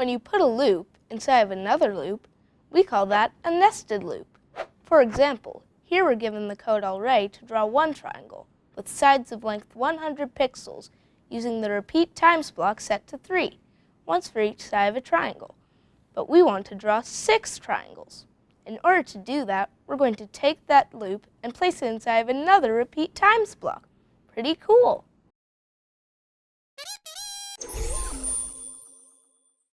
When you put a loop inside of another loop, we call that a nested loop. For example, here we're given the code already to draw one triangle with sides of length 100 pixels using the repeat times block set to 3, once for each side of a triangle. But we want to draw six triangles. In order to do that, we're going to take that loop and place it inside of another repeat times block. Pretty cool.